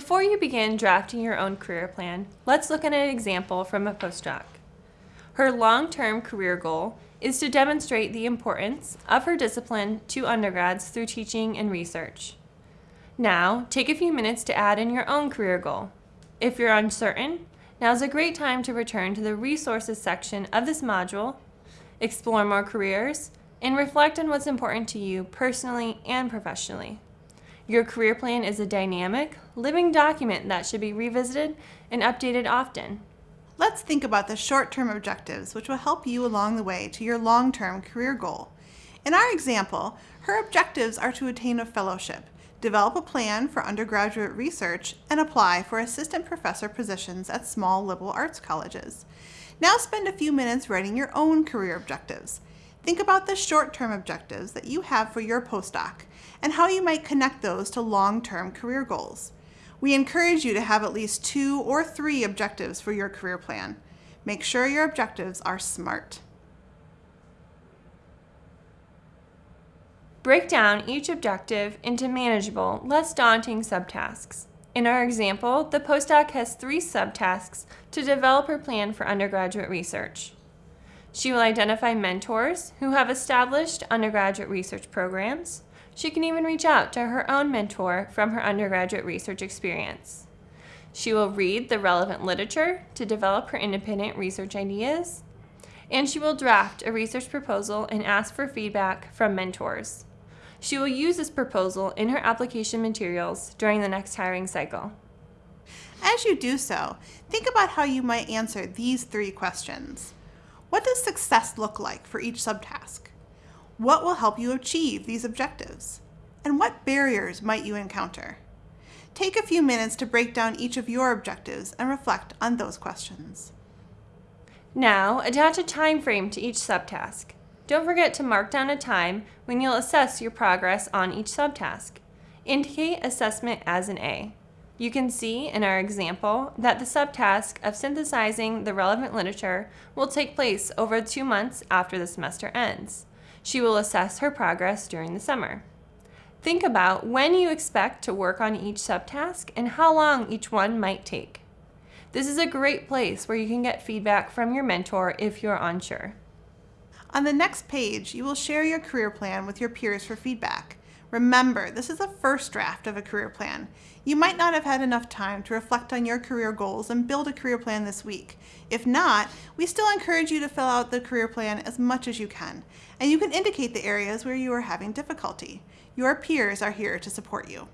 Before you begin drafting your own career plan, let's look at an example from a postdoc. Her long-term career goal is to demonstrate the importance of her discipline to undergrads through teaching and research. Now, take a few minutes to add in your own career goal. If you're uncertain, now is a great time to return to the resources section of this module, explore more careers, and reflect on what's important to you personally and professionally. Your career plan is a dynamic, living document that should be revisited and updated often. Let's think about the short-term objectives which will help you along the way to your long-term career goal. In our example, her objectives are to attain a fellowship, develop a plan for undergraduate research, and apply for assistant professor positions at small liberal arts colleges. Now spend a few minutes writing your own career objectives. Think about the short-term objectives that you have for your postdoc and how you might connect those to long-term career goals. We encourage you to have at least two or three objectives for your career plan. Make sure your objectives are SMART. Break down each objective into manageable, less daunting subtasks. In our example, the postdoc has three subtasks to develop her plan for undergraduate research. She will identify mentors who have established undergraduate research programs. She can even reach out to her own mentor from her undergraduate research experience. She will read the relevant literature to develop her independent research ideas. And she will draft a research proposal and ask for feedback from mentors. She will use this proposal in her application materials during the next hiring cycle. As you do so, think about how you might answer these three questions. What does success look like for each subtask? What will help you achieve these objectives? And what barriers might you encounter? Take a few minutes to break down each of your objectives and reflect on those questions. Now, attach a time frame to each subtask. Don't forget to mark down a time when you'll assess your progress on each subtask. Indicate assessment as an A. You can see in our example that the subtask of synthesizing the relevant literature will take place over two months after the semester ends. She will assess her progress during the summer. Think about when you expect to work on each subtask and how long each one might take. This is a great place where you can get feedback from your mentor if you're unsure. On the next page, you will share your career plan with your peers for feedback. Remember, this is a first draft of a career plan. You might not have had enough time to reflect on your career goals and build a career plan this week. If not, we still encourage you to fill out the career plan as much as you can, and you can indicate the areas where you are having difficulty. Your peers are here to support you.